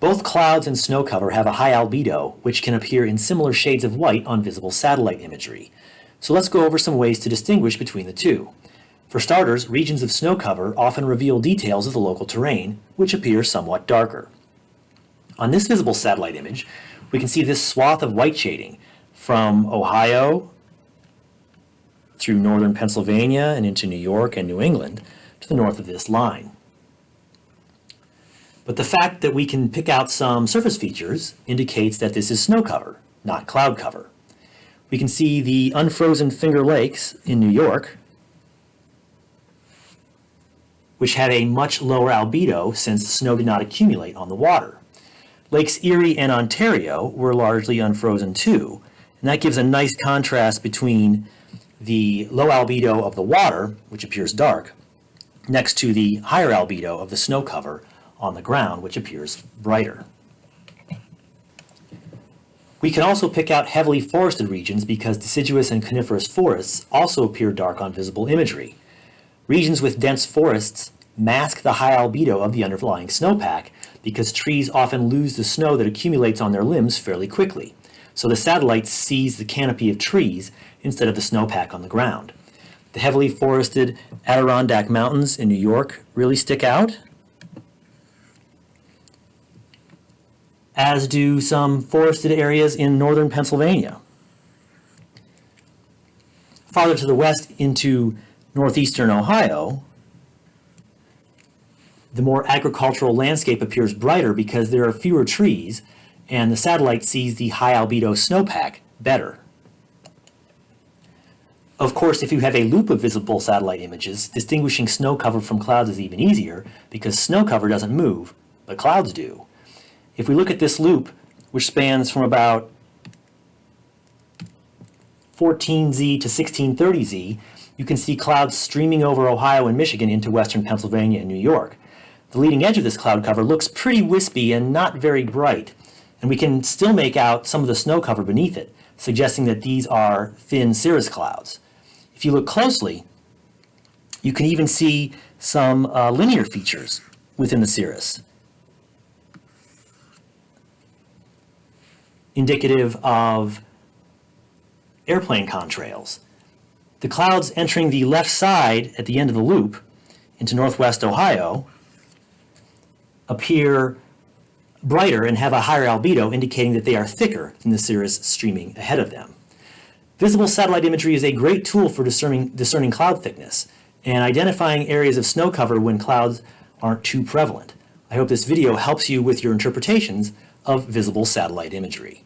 Both clouds and snow cover have a high albedo, which can appear in similar shades of white on visible satellite imagery. So let's go over some ways to distinguish between the two. For starters, regions of snow cover often reveal details of the local terrain, which appear somewhat darker. On this visible satellite image, we can see this swath of white shading from Ohio through northern Pennsylvania and into New York and New England to the north of this line. But the fact that we can pick out some surface features indicates that this is snow cover, not cloud cover. We can see the unfrozen Finger Lakes in New York, which had a much lower albedo since snow did not accumulate on the water. Lakes Erie and Ontario were largely unfrozen too, and that gives a nice contrast between the low albedo of the water, which appears dark, next to the higher albedo of the snow cover on the ground, which appears brighter. We can also pick out heavily forested regions because deciduous and coniferous forests also appear dark on visible imagery. Regions with dense forests mask the high albedo of the underlying snowpack because trees often lose the snow that accumulates on their limbs fairly quickly. So the satellite sees the canopy of trees instead of the snowpack on the ground. The heavily forested Adirondack Mountains in New York really stick out, as do some forested areas in northern Pennsylvania. Farther to the west into northeastern Ohio, the more agricultural landscape appears brighter because there are fewer trees and the satellite sees the high albedo snowpack better. Of course, if you have a loop of visible satellite images, distinguishing snow cover from clouds is even easier because snow cover doesn't move, but clouds do. If we look at this loop, which spans from about 14Z to 1630Z, you can see clouds streaming over Ohio and Michigan into western Pennsylvania and New York. The leading edge of this cloud cover looks pretty wispy and not very bright, and we can still make out some of the snow cover beneath it, suggesting that these are thin cirrus clouds. If you look closely, you can even see some uh, linear features within the cirrus, indicative of airplane contrails. The clouds entering the left side at the end of the loop into northwest Ohio appear brighter and have a higher albedo, indicating that they are thicker than the cirrus streaming ahead of them. Visible satellite imagery is a great tool for discerning, discerning cloud thickness and identifying areas of snow cover when clouds aren't too prevalent. I hope this video helps you with your interpretations of visible satellite imagery.